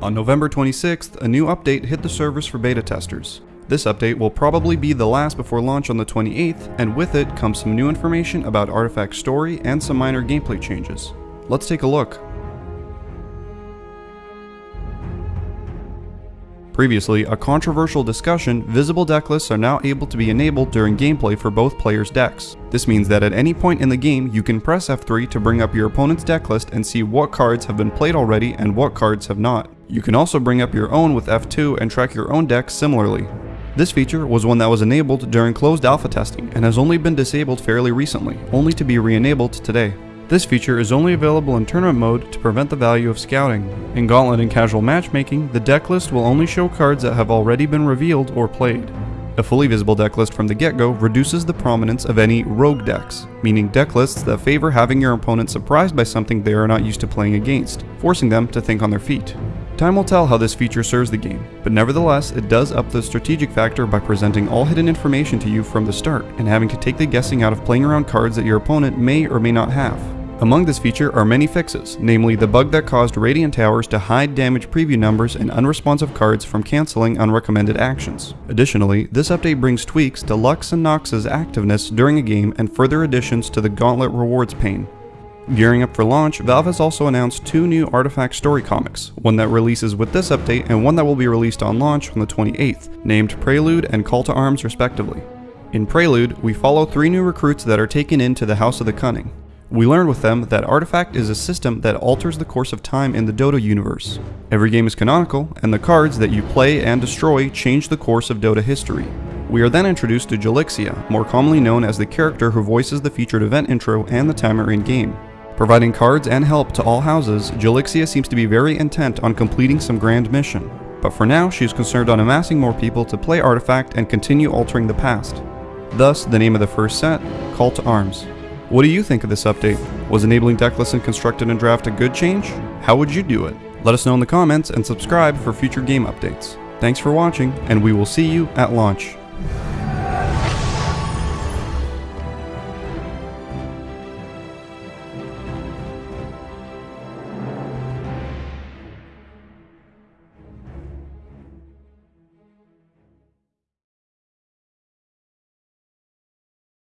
On November 26th, a new update hit the servers for beta testers. This update will probably be the last before launch on the 28th, and with it comes some new information about Artifact's story and some minor gameplay changes. Let's take a look. Previously, a controversial discussion, visible deck lists are now able to be enabled during gameplay for both players' decks. This means that at any point in the game, you can press F3 to bring up your opponent's deck list and see what cards have been played already and what cards have not. You can also bring up your own with F2 and track your own deck similarly. This feature was one that was enabled during closed alpha testing and has only been disabled fairly recently, only to be re-enabled today. This feature is only available in tournament mode to prevent the value of scouting. In Gauntlet and casual matchmaking, the deck list will only show cards that have already been revealed or played. A fully visible deck list from the get-go reduces the prominence of any rogue decks, meaning deck lists that favor having your opponent surprised by something they are not used to playing against, forcing them to think on their feet. Time will tell how this feature serves the game, but nevertheless it does up the strategic factor by presenting all hidden information to you from the start and having to take the guessing out of playing around cards that your opponent may or may not have. Among this feature are many fixes, namely the bug that caused Radiant Towers to hide damage preview numbers and unresponsive cards from cancelling unrecommended actions. Additionally, this update brings tweaks to Lux and Nox's activeness during a game and further additions to the Gauntlet rewards pane. Gearing up for launch, Valve has also announced two new Artifact story comics, one that releases with this update and one that will be released on launch on the 28th, named Prelude and Call to Arms respectively. In Prelude, we follow three new recruits that are taken into the House of the Cunning. We learn with them that Artifact is a system that alters the course of time in the Dota universe. Every game is canonical, and the cards that you play and destroy change the course of Dota history. We are then introduced to Jolixia, more commonly known as the character who voices the featured event intro and the timer in-game. Providing cards and help to all houses, Jolixia seems to be very intent on completing some grand mission. But for now, she is concerned on amassing more people to play Artifact and continue altering the past. Thus, the name of the first set, Call to Arms. What do you think of this update? Was enabling deck lists in Constructed and Draft a good change? How would you do it? Let us know in the comments and subscribe for future game updates. Thanks for watching, and we will see you at launch.